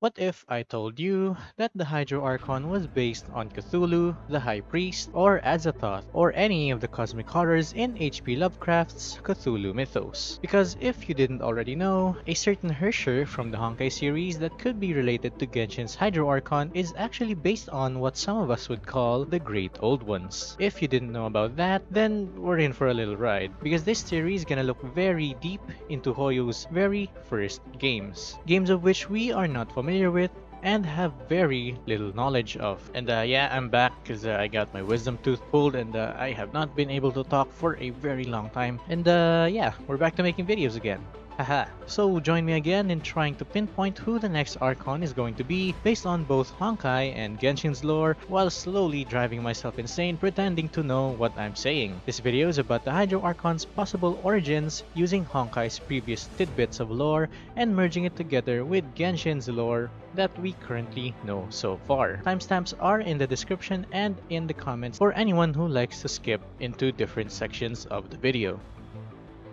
What if I told you that the Hydro Archon was based on Cthulhu, the High Priest, or Azathoth, or any of the cosmic horrors in H.P. Lovecraft's Cthulhu mythos? Because if you didn't already know, a certain Herrscher from the Honkai series that could be related to Genshin's Hydro Archon is actually based on what some of us would call the Great Old Ones. If you didn't know about that, then we're in for a little ride, because this series is gonna look very deep into Hoyo's very first games. Games of which we are not familiar familiar with and have very little knowledge of. And uh, yeah, I'm back because uh, I got my wisdom tooth pulled and uh, I have not been able to talk for a very long time. And uh, yeah, we're back to making videos again. Haha. so join me again in trying to pinpoint who the next Archon is going to be based on both Honkai and Genshin's lore while slowly driving myself insane pretending to know what I'm saying. This video is about the Hydro Archon's possible origins using Honkai's previous tidbits of lore and merging it together with Genshin's lore that we currently know so far. Timestamps are in the description and in the comments for anyone who likes to skip into different sections of the video.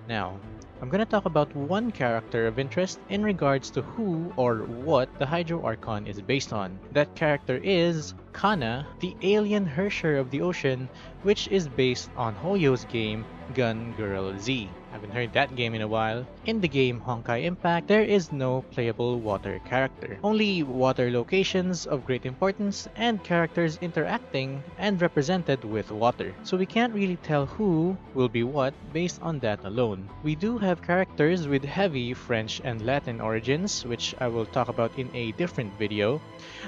Now, I'm gonna talk about one character of interest in regards to who or what the Hydro Archon is based on. That character is Kana, the alien Herrscher of the ocean, which is based on Hoyo's game Gun Girl Z. Haven't heard that game in a while. In the game Honkai Impact, there is no playable water character. Only water locations of great importance and characters interacting and represented with water. So we can't really tell who will be what based on that alone. We do have characters with heavy French and Latin origins, which I will talk about in a different video,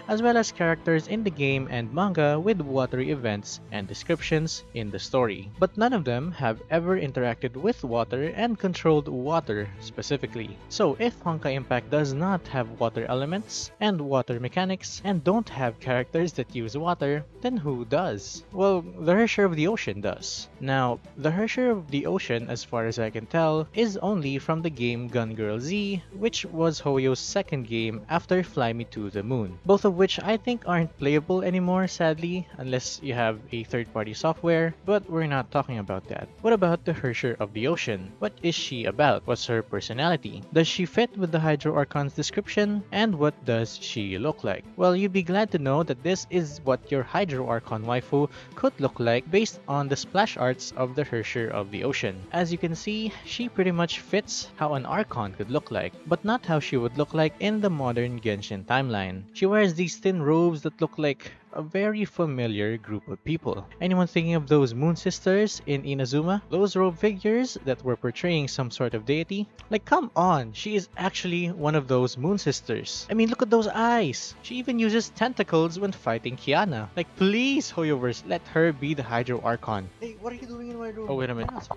as well as characters in the game and manga with watery events and descriptions in the story. But none of them have ever interacted with water and controlled water specifically. So if Honkai Impact does not have water elements and water mechanics and don't have characters that use water, then who does? Well, the Herrscher of the Ocean does. Now, the Herrscher of the Ocean, as far as I can tell, is only from the game Gun Girl Z, which was Hoyo's second game after Fly Me to the Moon. Both of which I think aren't playable anymore, sadly, unless you have a third-party software, but we're not talking about that. What about the Herrscher of the Ocean? What is she about? What's her personality? Does she fit with the Hydro Archon's description? And what does she look like? Well, you'd be glad to know that this is what your Hydro Archon waifu could look like based on the splash arts of the Herrscher of the Ocean. As you can see, she pretty much fits how an Archon could look like, but not how she would look like in the modern Genshin timeline. She wears these thin robes that look like a very familiar group of people. Anyone thinking of those Moon Sisters in Inazuma? Those robe figures that were portraying some sort of deity? Like, come on, she is actually one of those Moon Sisters. I mean, look at those eyes! She even uses tentacles when fighting Kiana. Like, please, Hoyoverse, let her be the Hydro Archon. Hey, what are you doing in my room? Oh, wait a minute.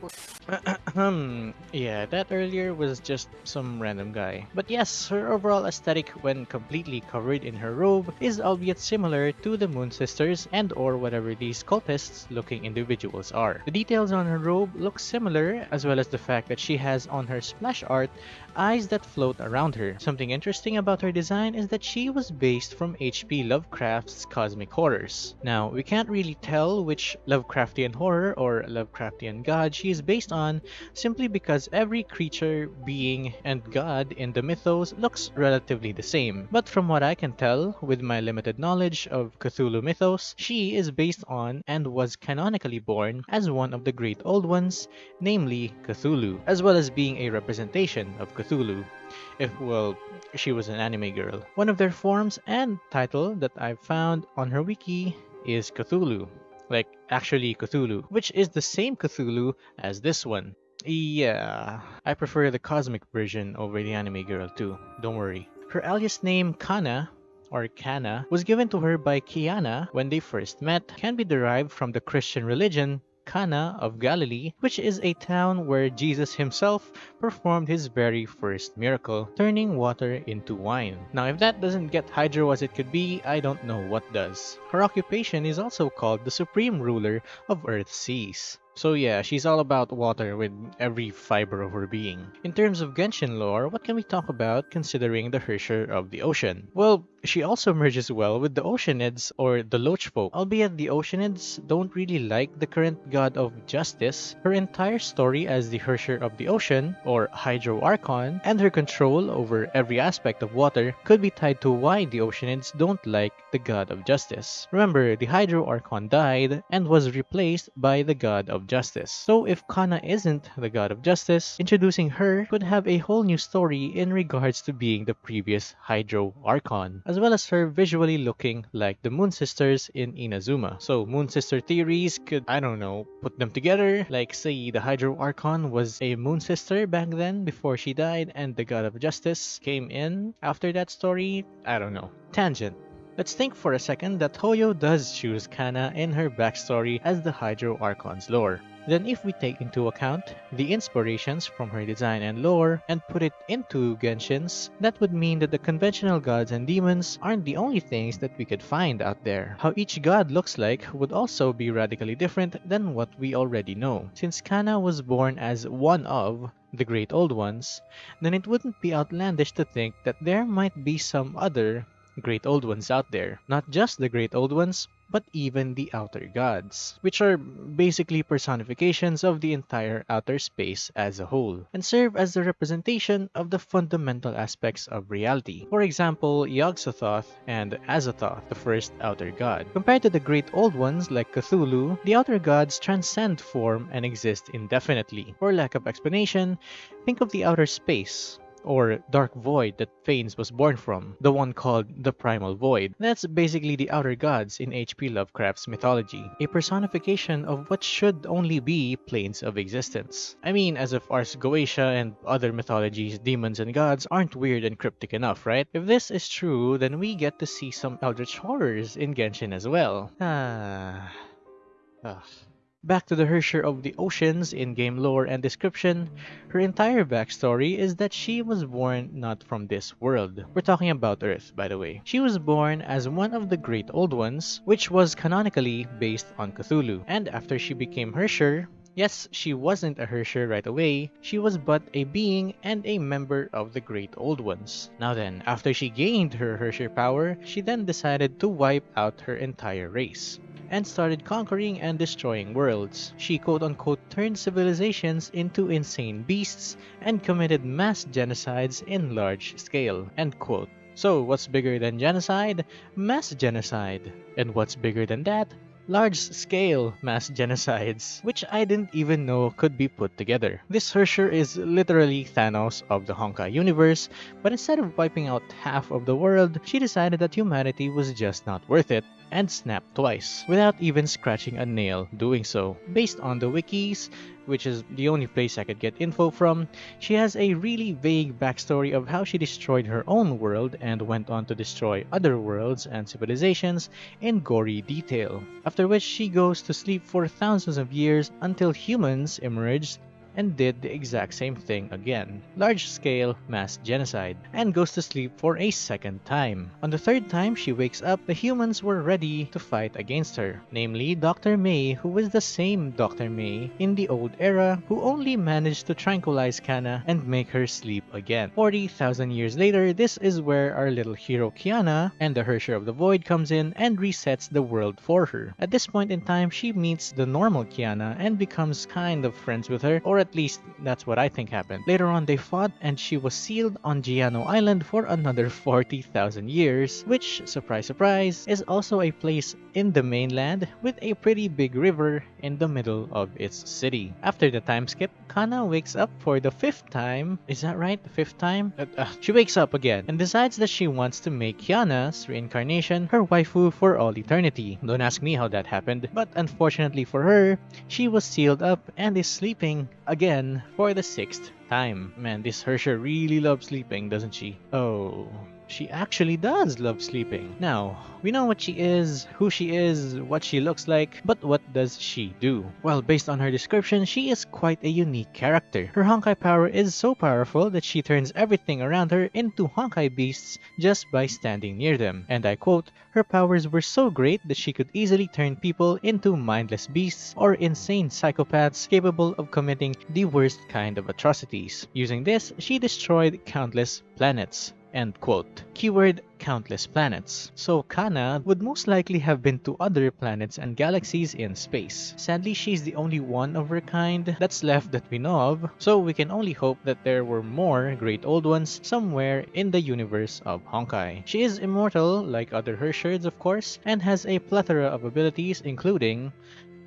Hmm, yeah, that earlier was just some random guy. But yes, her overall aesthetic when completely covered in her robe is albeit similar to the Moon Sisters and or whatever these cultists looking individuals are. The details on her robe look similar as well as the fact that she has on her splash art eyes that float around her. Something interesting about her design is that she was based from H.P. Lovecraft's cosmic horrors. Now, we can't really tell which Lovecraftian horror or Lovecraftian god she is based on simply because every creature, being, and god in the mythos looks relatively the same. But from what I can tell, with my limited knowledge of Cthulhu mythos, she is based on and was canonically born as one of the great old ones, namely Cthulhu, as well as being a representation of Cthulhu. If, well, she was an anime girl. One of their forms and title that I've found on her wiki is Cthulhu. Like, actually Cthulhu, which is the same Cthulhu as this one. Yeah, I prefer the cosmic version over the anime girl too, don't worry. Her alias name Kana or Kana was given to her by Kiana when they first met can be derived from the Christian religion Cana of Galilee, which is a town where Jesus himself performed his very first miracle, turning water into wine. Now if that doesn't get hydro as it could be, I don't know what does. Her occupation is also called the Supreme Ruler of Earth's Seas. So yeah, she's all about water with every fiber of her being. In terms of Genshin lore, what can we talk about considering the Herrscher of the Ocean? Well, she also merges well with the Oceanids or the Lochfolk. Albeit the Oceanids don't really like the current god of justice, her entire story as the Herrscher of the Ocean, or Hydro Archon, and her control over every aspect of water could be tied to why the Oceanids don't like the god of justice. Remember, the Hydro Archon died and was replaced by the god of justice. So if Kana isn't the god of justice, introducing her could have a whole new story in regards to being the previous Hydro Archon, as well as her visually looking like the Moon Sisters in Inazuma. So Moon Sister theories could, I don't know, put them together, like say the Hydro Archon was a Moon Sister back then before she died and the god of justice came in after that story, I don't know. Tangent. Let's think for a second that Hoyo does choose Kana in her backstory as the Hydro Archon's lore. Then if we take into account the inspirations from her design and lore and put it into Genshin's, that would mean that the conventional gods and demons aren't the only things that we could find out there. How each god looks like would also be radically different than what we already know. Since Kana was born as one of the Great Old Ones, then it wouldn't be outlandish to think that there might be some other great old ones out there. Not just the great old ones, but even the outer gods, which are basically personifications of the entire outer space as a whole, and serve as the representation of the fundamental aspects of reality. For example, Yog-Sothoth and Azathoth, the first outer god. Compared to the great old ones like Cthulhu, the outer gods transcend form and exist indefinitely. For lack of explanation, think of the outer space, or dark void that Phanes was born from, the one called the Primal Void. That's basically the outer gods in H.P. Lovecraft's mythology, a personification of what should only be planes of existence. I mean, as if Ars Goetia and other mythologies, demons and gods aren't weird and cryptic enough, right? If this is true, then we get to see some eldritch horrors in Genshin as well. Ah... Ugh. Back to the Herrscher of the Oceans in game lore and description, her entire backstory is that she was born not from this world. We're talking about Earth, by the way. She was born as one of the Great Old Ones, which was canonically based on Cthulhu. And after she became Herrscher, Yes, she wasn't a Herrscher right away, she was but a being and a member of the Great Old Ones. Now then, after she gained her Herrscher power, she then decided to wipe out her entire race and started conquering and destroying worlds. She quote-unquote turned civilizations into insane beasts and committed mass genocides in large scale, end quote. So what's bigger than genocide? Mass genocide. And what's bigger than that? Large-scale mass genocides, which I didn't even know could be put together. This Herrscher is literally Thanos of the Honkai universe, but instead of wiping out half of the world, she decided that humanity was just not worth it, and snapped twice, without even scratching a nail doing so. Based on the wikis, which is the only place I could get info from, she has a really vague backstory of how she destroyed her own world and went on to destroy other worlds and civilizations in gory detail. After which she goes to sleep for thousands of years until humans emerged and did the exact same thing again, large-scale mass genocide, and goes to sleep for a second time. On the third time she wakes up, the humans were ready to fight against her, namely Dr. MEI who was the same Dr. MEI in the old era who only managed to tranquilize Kana and make her sleep again. 40,000 years later, this is where our little hero Kiana and the Herrscher of the Void comes in and resets the world for her. At this point in time, she meets the normal Kiana and becomes kind of friends with her, or at least that's what I think happened. Later on they fought and she was sealed on Giano Island for another 40,000 years, which, surprise surprise, is also a place in the mainland with a pretty big river in the middle of its city. After the time skip, Kana wakes up for the fifth time. Is that right? The fifth time? Uh, uh, she wakes up again and decides that she wants to make Kiana's reincarnation her waifu for all eternity. Don't ask me how that happened, but unfortunately for her, she was sealed up and is sleeping again for the sixth time. Man, this Herrscher really loves sleeping, doesn't she? Oh, she actually does love sleeping. Now, we know what she is, who she is, what she looks like, but what does she do? Well, based on her description, she is quite a unique character. Her Honkai power is so powerful that she turns everything around her into Honkai beasts just by standing near them. And I quote, her powers were so great that she could easily turn people into mindless beasts or insane psychopaths capable of committing the worst kind of atrocities. Using this, she destroyed countless planets. End quote. Keyword countless planets. So Kana would most likely have been to other planets and galaxies in space. Sadly, she's the only one of her kind that's left that we know of, so we can only hope that there were more great old ones somewhere in the universe of Honkai. She is immortal, like other Herrschers of course, and has a plethora of abilities including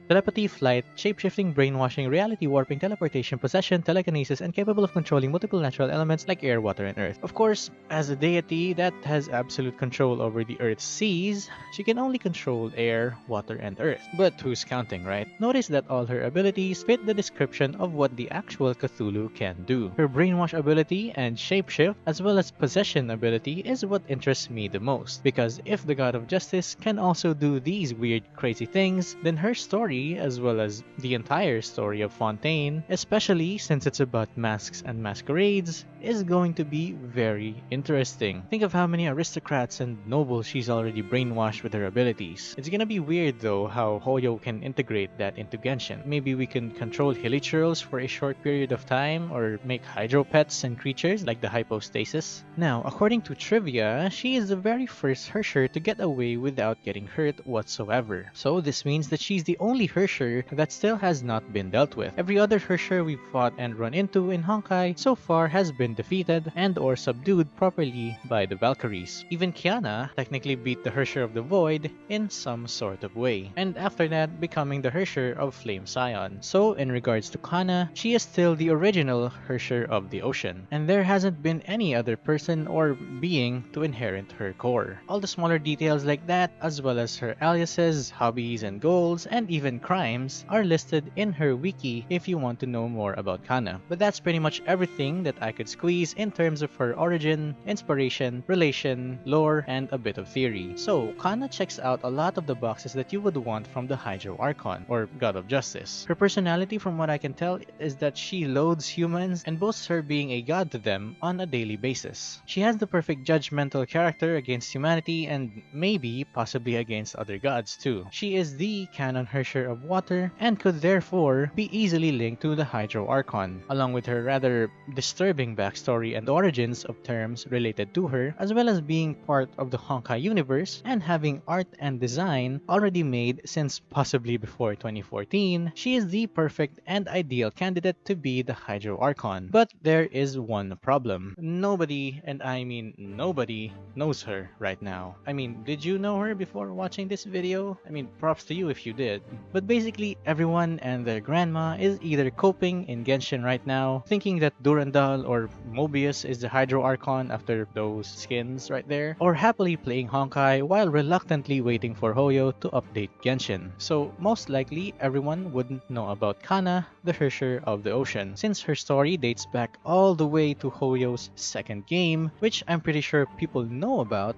Telepathy, flight, shapeshifting, brainwashing, reality warping, teleportation, possession, telekinesis, and capable of controlling multiple natural elements like air, water, and earth. Of course, as a deity that has absolute control over the earth's seas, she can only control air, water, and earth. But who's counting, right? Notice that all her abilities fit the description of what the actual Cthulhu can do. Her brainwash ability and shapeshift, as well as possession ability, is what interests me the most. Because if the God of Justice can also do these weird, crazy things, then her story story, as well as the entire story of Fontaine, especially since it's about masks and masquerades, is going to be very interesting. Think of how many aristocrats and nobles she's already brainwashed with her abilities. It's gonna be weird though how Hoyo can integrate that into Genshin. Maybe we can control hilichurls for a short period of time or make hydro pets and creatures like the hypostasis. Now, according to trivia, she is the very first Herrscher to get away without getting hurt whatsoever. So this means that she's the only Herrscher that still has not been dealt with. Every other Herrscher we've fought and run into in Honkai so far has been defeated and or subdued properly by the Valkyries. Even Kiana technically beat the Herrscher of the Void in some sort of way, and after that becoming the Herrscher of Flame Scion. So in regards to Kana, she is still the original Herrscher of the Ocean, and there hasn't been any other person or being to inherit her core. All the smaller details like that, as well as her aliases, hobbies and goals, and even crimes are listed in her wiki if you want to know more about Kana. But that's pretty much everything that I could squeeze in terms of her origin, inspiration, relation, lore, and a bit of theory. So, Kana checks out a lot of the boxes that you would want from the Hydro Archon, or God of Justice. Her personality, from what I can tell, is that she loathes humans and boasts her being a god to them on a daily basis. She has the perfect judgmental character against humanity and maybe possibly against other gods too. She is the canon Herrscher of water and could therefore be easily linked to the Hydro Archon, along with her rather disturbing backstory and origins of terms related to her, as well as being part of the Honkai universe and having art and design already made since possibly before 2014, she is the perfect and ideal candidate to be the Hydro Archon. But there is one problem. Nobody, and I mean nobody, knows her right now. I mean, did you know her before watching this video? I mean, props to you if you did. But basically, everyone and their grandma is either coping in Genshin right now, thinking that Durandal or Mobius is the Hydro Archon after those skins right there, or happily playing Honkai while reluctantly waiting for Hoyo to update Genshin. So most likely everyone wouldn't know about Kana, the Herrscher of the Ocean, since her story dates back all the way to Hoyo's second game, which I'm pretty sure people know about,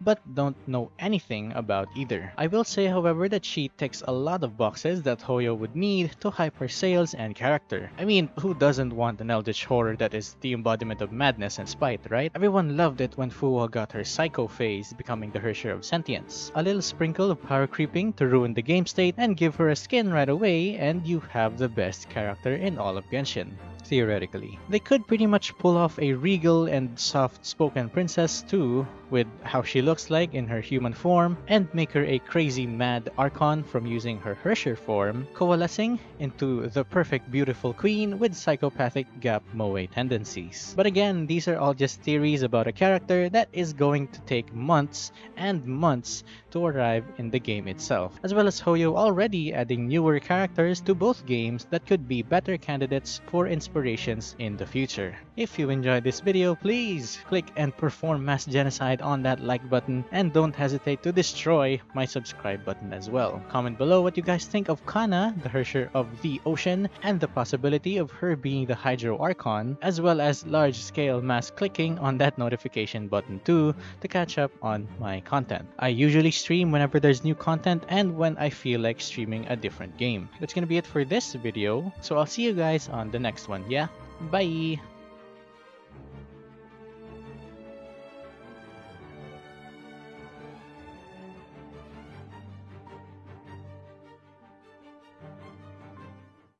but don't know anything about either. I will say however that she takes a lot of boxes that Hoyo would need to hype her sales and character. I mean, who doesn't want an eldritch horror that is the embodiment of madness and spite, right? Everyone loved it when Fu Hua got her psycho phase, becoming the Herrscher of sentience. A little sprinkle of power creeping to ruin the game state and give her a skin right away and you have the best character in all of Genshin theoretically. They could pretty much pull off a regal and soft-spoken princess too, with how she looks like in her human form, and make her a crazy mad Archon from using her Herrscher form, coalescing into the perfect beautiful queen with psychopathic gap moe tendencies. But again, these are all just theories about a character that is going to take months and months to arrive in the game itself, as well as Hoyo already adding newer characters to both games that could be better candidates for inspiration aspirations in the future. If you enjoyed this video, please click and perform mass genocide on that like button and don't hesitate to destroy my subscribe button as well. Comment below what you guys think of Kana, the Herrscher of the Ocean, and the possibility of her being the Hydro Archon, as well as large-scale mass clicking on that notification button too to catch up on my content. I usually stream whenever there's new content and when I feel like streaming a different game. That's gonna be it for this video, so I'll see you guys on the next one, yeah? Bye!